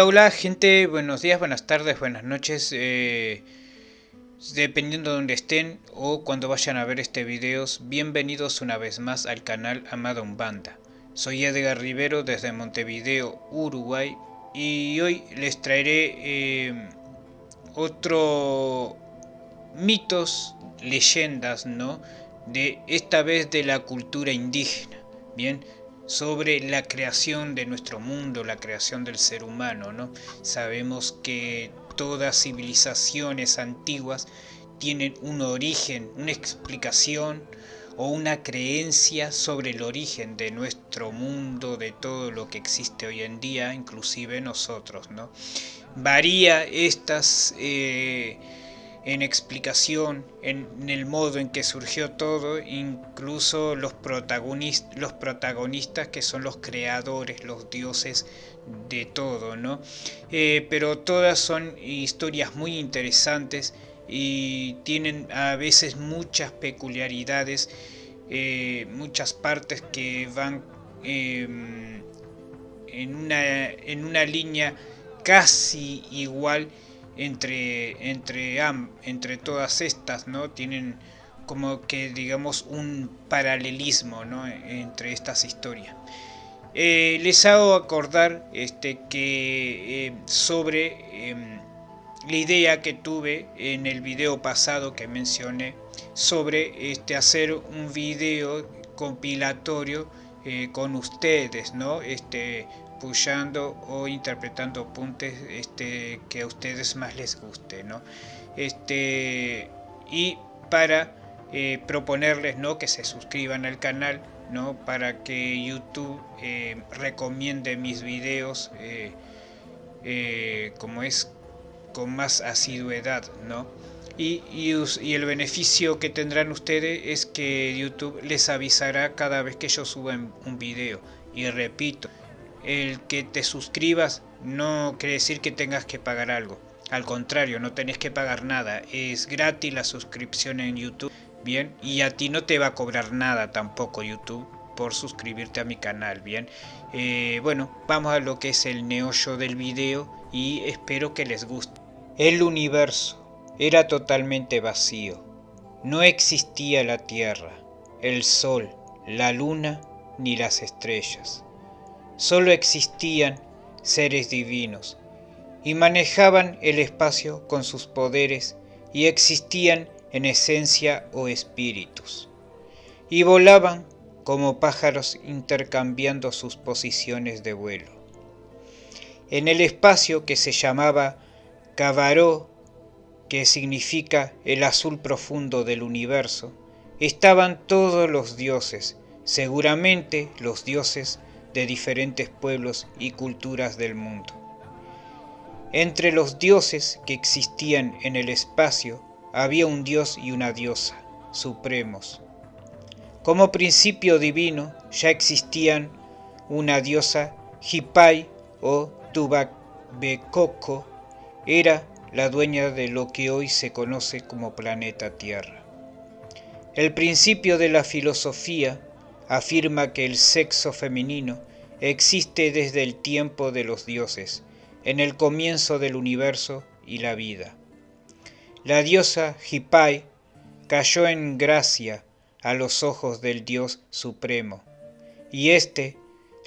Hola, hola gente, buenos días, buenas tardes, buenas noches, eh, dependiendo de donde estén o cuando vayan a ver este video, bienvenidos una vez más al canal Amado Umbanda. Soy Edgar Rivero desde Montevideo, Uruguay, y hoy les traeré eh, otro mitos, leyendas, ¿no? De esta vez de la cultura indígena, ¿bien? Sobre la creación de nuestro mundo, la creación del ser humano. ¿no? Sabemos que todas civilizaciones antiguas tienen un origen, una explicación o una creencia sobre el origen de nuestro mundo, de todo lo que existe hoy en día, inclusive nosotros. ¿no? Varía estas... Eh, en explicación, en, el modo en que surgió todo, incluso los, protagonistas, los protagonistas que son los creadores, los dioses de todo, ¿no? Eh, pero todas son historias muy interesantes y tienen a veces muchas peculiaridades, eh, muchas partes que van em, en, una, en una línea casi igual entre, entre, entre todas estas, ¿no? Tienen como que digamos un paralelismo ¿no? entre estas historias. Eh, les hago acordar este, que eh, sobre em, la idea que tuve en el video pasado que mencioné sobre este, hacer un video compilatorio eh, con ustedes, ¿no? Este, pushando o interpretando puntos este, que a ustedes más les guste, ¿no? Este, y para eh, proponerles ¿no? que se suscriban al canal, ¿no? para que YouTube eh, recomiende mis videos eh, como es con más asiduidad, ¿no? Y, y, el beneficio que tendrán ustedes es que YouTube les avisará cada vez que yo suba un video. Y repito, el que te suscribas no quiere decir que tengas que pagar algo. Al contrario, no tenés que pagar nada. Es gratis la suscripción en YouTube. Bien, y a ti no te va a cobrar nada tampoco YouTube por suscribirte a mi canal. Bien, eh, bueno, vamos a lo que es el neollo del video y espero que les guste. El universo era totalmente vacío. No existía la Tierra, el Sol, la Luna ni las estrellas solo existían seres divinos y manejaban el espacio con sus poderes y existían en esencia o espíritus y volaban como pájaros intercambiando sus posiciones de vuelo. En el espacio que se llamaba Cabaró, que significa el azul profundo del universo, estaban todos los dioses, seguramente los dioses de diferentes pueblos y culturas del mundo. Entre los dioses que existían en el espacio había un dios y una diosa, supremos. Como principio divino ya existían una diosa Hipai o Tubacbecoco, era la dueña de lo que hoy se conoce como planeta Tierra. El principio de la filosofía afirma que el sexo femenino existe desde el tiempo de los dioses, en el comienzo del universo y la vida. La diosa Hipai cayó en gracia a los ojos del Dios Supremo, y éste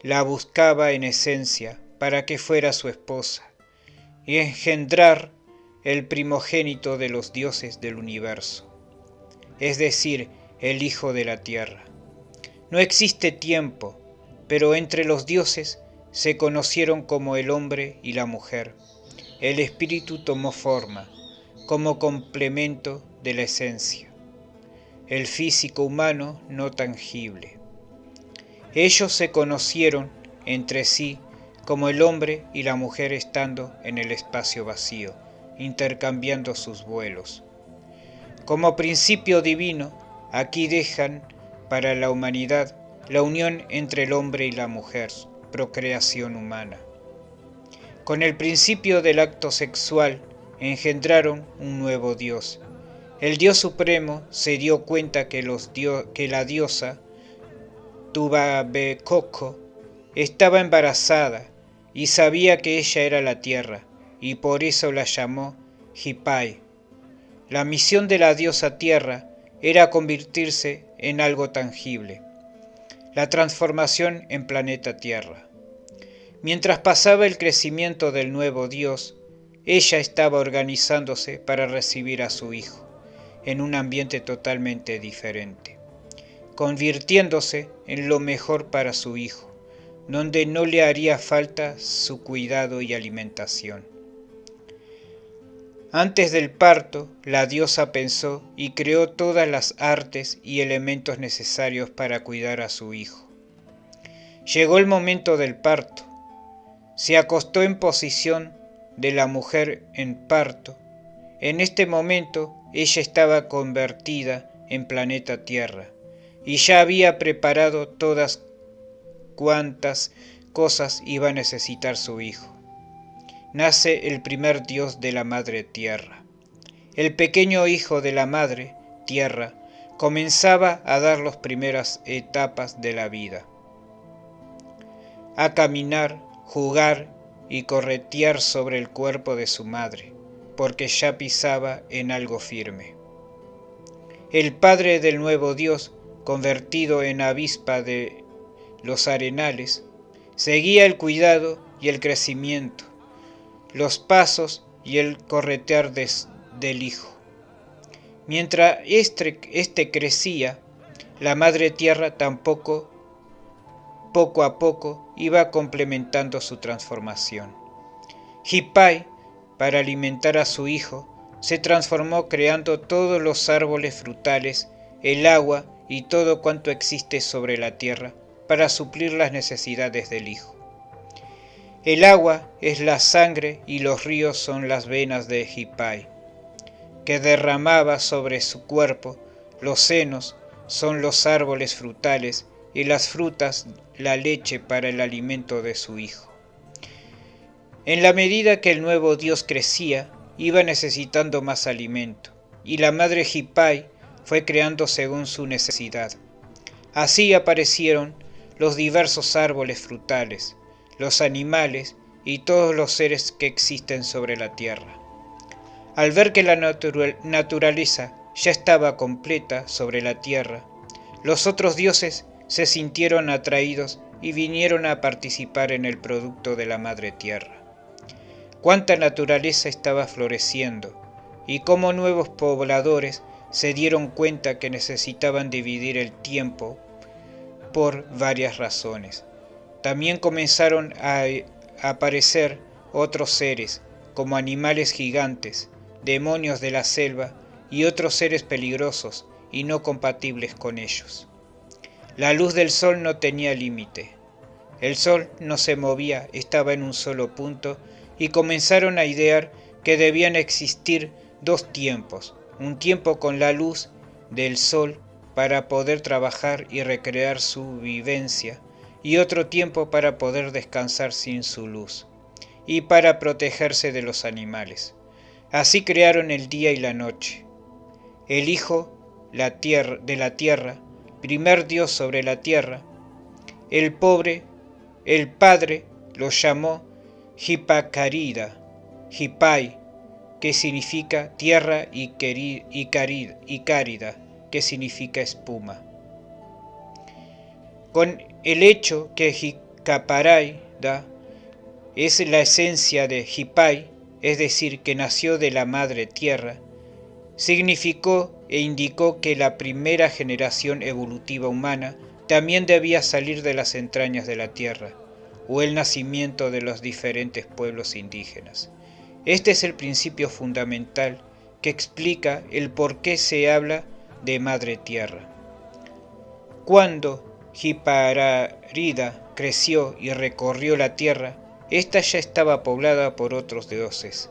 la buscaba en esencia para que fuera su esposa, y engendrar el primogénito de los dioses del universo, es decir, el Hijo de la Tierra. No existe tiempo, pero entre los dioses se conocieron como el hombre y la mujer. El espíritu tomó forma, como complemento de la esencia. El físico humano no tangible. Ellos se conocieron entre sí como el hombre y la mujer estando en el espacio vacío, intercambiando sus vuelos. Como principio divino, aquí dejan para la humanidad la unión entre el hombre y la mujer, procreación humana. Con el principio del acto sexual engendraron un nuevo Dios. El Dios Supremo se dio cuenta que, los que la diosa Tubabecoco estaba embarazada y sabía que ella era la tierra, y por eso la llamó Hipai. La misión de la diosa tierra era convertirse en algo tangible, la transformación en planeta Tierra. Mientras pasaba el crecimiento del nuevo dios, ella estaba organizándose para recibir a su hijo, en un ambiente totalmente diferente, convirtiéndose en lo mejor para su hijo, donde no le haría falta su cuidado y alimentación. Antes del parto, la diosa pensó y creó todas las artes y elementos necesarios para cuidar a su hijo. Llegó el momento del parto. Se acostó en posición de la mujer en parto. En este momento ella estaba convertida en planeta Tierra y ya había preparado todas cuantas cosas iba a necesitar su hijo. Nace el primer dios de la madre tierra. El pequeño hijo de la madre tierra comenzaba a dar las primeras etapas de la vida. A caminar, jugar y corretear sobre el cuerpo de su madre, porque ya pisaba en algo firme. El padre del nuevo Dios, convertido en avispa de los arenales, seguía el cuidado y el crecimiento, los pasos y el corretear del hijo. Mientras este, este crecía, la madre tierra tampoco poco a poco iba complementando su transformación. Hipai, para alimentar a su hijo, se transformó creando todos los árboles frutales, el agua y todo cuanto existe sobre la tierra para suplir las necesidades del hijo. El agua es la sangre y los ríos son las venas de Hipai, que derramaba sobre su cuerpo, los senos son los árboles frutales y las frutas la leche para el alimento de su hijo. En la medida que el nuevo Dios crecía, iba necesitando más alimento, y la madre Hipai fue creando según su necesidad. Así aparecieron los diversos árboles frutales, los animales y todos los seres que existen sobre la tierra. Al ver que la naturaleza ya estaba completa sobre la tierra, los otros dioses se sintieron atraídos y vinieron a participar en el producto de la madre tierra. Cuánta naturaleza estaba floreciendo y cómo nuevos pobladores se dieron cuenta que necesitaban dividir el tiempo por varias razones. También comenzaron a aparecer otros seres, como animales gigantes, demonios de la selva y otros seres peligrosos y no compatibles con ellos. La luz del sol no tenía límite. El sol no se movía, estaba en un solo punto y comenzaron a idear que debían existir dos tiempos, un tiempo con la luz del sol para poder trabajar y recrear su vivencia y otro tiempo para poder descansar sin su luz y para protegerse de los animales. Así crearon el día y la noche. El Hijo la tierra, de la tierra primer Dios sobre la tierra, el pobre, el Padre, lo llamó Hipacarida, Hipai, que significa tierra y, y, y cárida, que significa espuma. Con el hecho que Hicaparida es la esencia de Hipai, es decir, que nació de la madre tierra, significó e indicó que la primera generación evolutiva humana también debía salir de las entrañas de la tierra, o el nacimiento de los diferentes pueblos indígenas. Este es el principio fundamental que explica el por qué se habla de Madre Tierra. Cuando Hipararida creció y recorrió la tierra, ésta ya estaba poblada por otros dioses.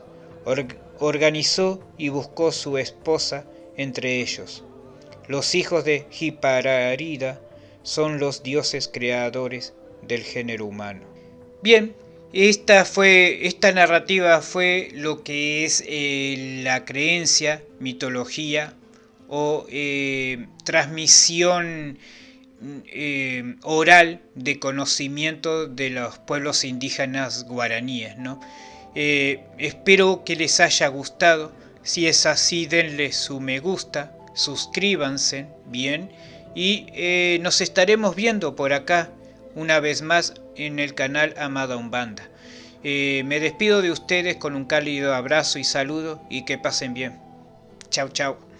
organizó y buscó su esposa entre ellos. Los hijos de Hipararida son los dioses creadores del género humano. Bien, esta, fue, esta narrativa fue lo que es eh, la creencia, mitología o eh, transmisión eh, oral de conocimiento de los pueblos indígenas guaraníes. ¿no? Eh, espero que les haya gustado. Si es así, denle su me gusta, suscríbanse, bien, y eh, nos estaremos viendo por acá una vez más en el canal Amada Umbanda. me despido de ustedes con un cálido abrazo y saludo y que pasen bien. Chao, chao.